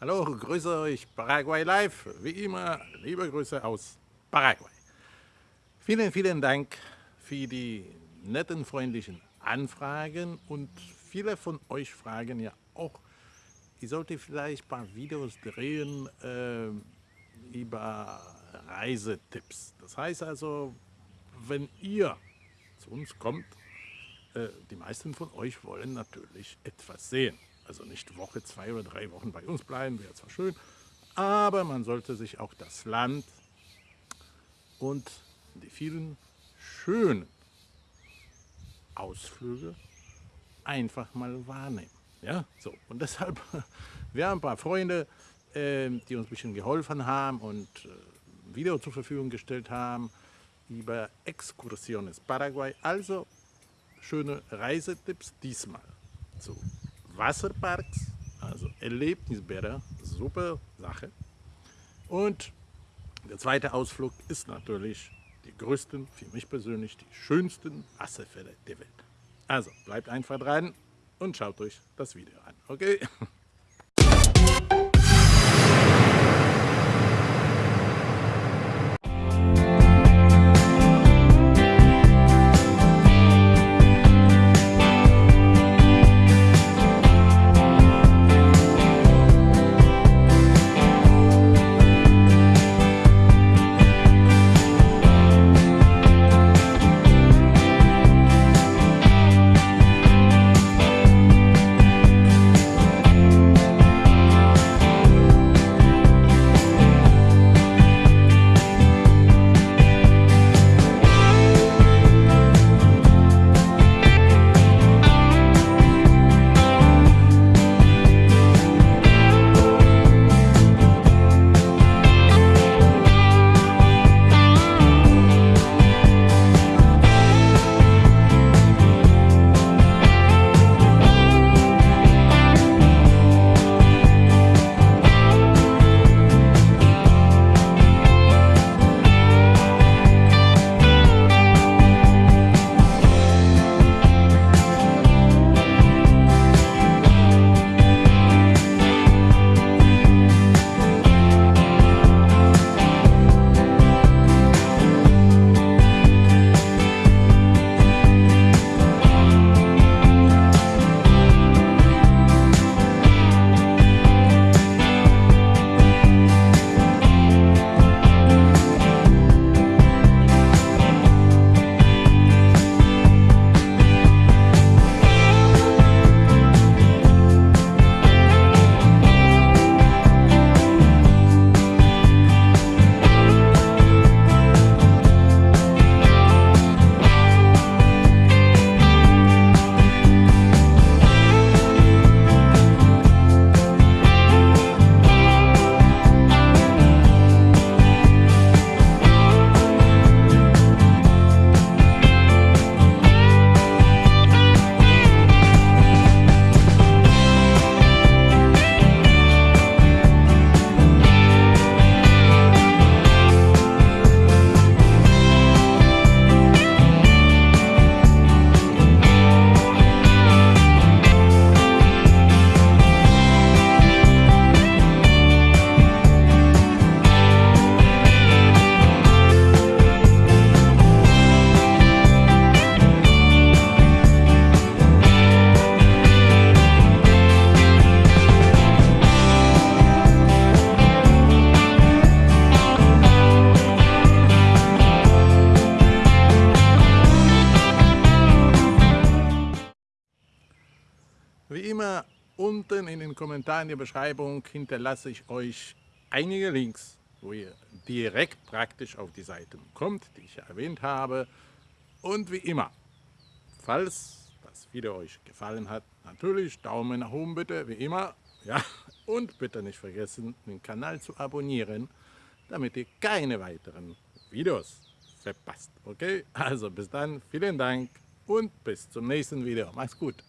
Hallo, grüße euch Paraguay Live. Wie immer, liebe Grüße aus Paraguay. Vielen, vielen Dank für die netten, freundlichen Anfragen und viele von euch fragen ja auch, ich sollte vielleicht ein paar Videos drehen äh, über Reisetipps. Das heißt also, wenn ihr zu uns kommt, äh, die meisten von euch wollen natürlich etwas sehen. Also nicht Woche, zwei oder drei Wochen bei uns bleiben, wäre zwar schön, aber man sollte sich auch das Land und die vielen schönen Ausflüge einfach mal wahrnehmen. Ja, so. Und deshalb, wir haben ein paar Freunde, äh, die uns ein bisschen geholfen haben und äh, Video zur Verfügung gestellt haben über Exkursiones Paraguay. Also schöne Reisetipps diesmal zu Wasserparks, also Erlebnisbäder, super Sache. Und der zweite Ausflug ist natürlich die größten, für mich persönlich die schönsten Wasserfälle der Welt. Also bleibt einfach dran und schaut euch das Video an, okay? unten in den Kommentaren der Beschreibung hinterlasse ich euch einige Links, wo ihr direkt praktisch auf die Seiten kommt, die ich erwähnt habe. Und wie immer, falls das Video euch gefallen hat, natürlich Daumen nach oben bitte, wie immer. Ja, und bitte nicht vergessen, den Kanal zu abonnieren, damit ihr keine weiteren Videos verpasst. Okay, also bis dann, vielen Dank und bis zum nächsten Video. Macht's gut.